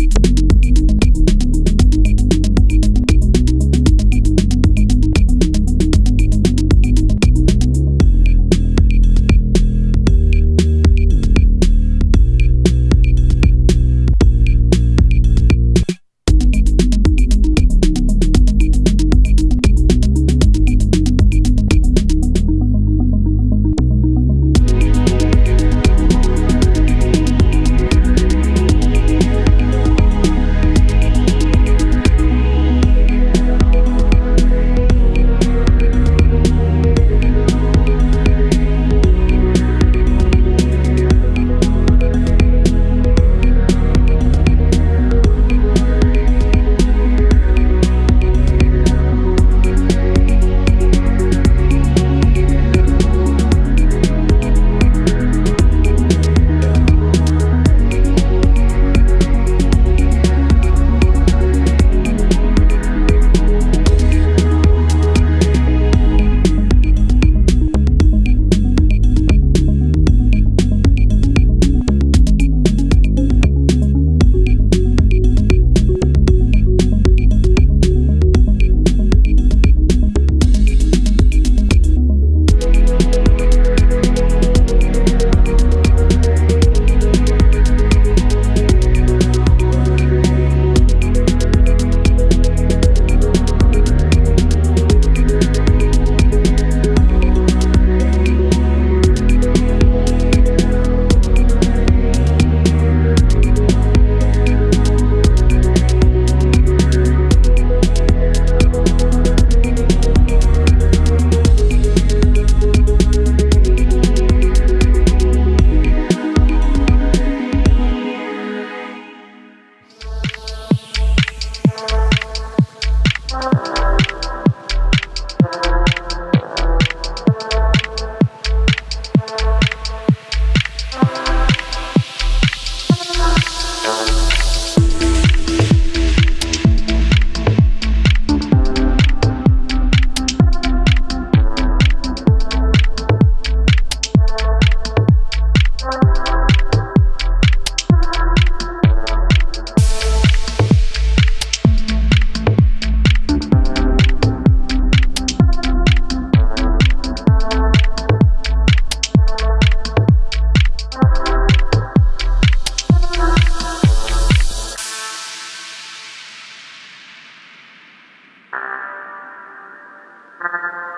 Thank you Gracias.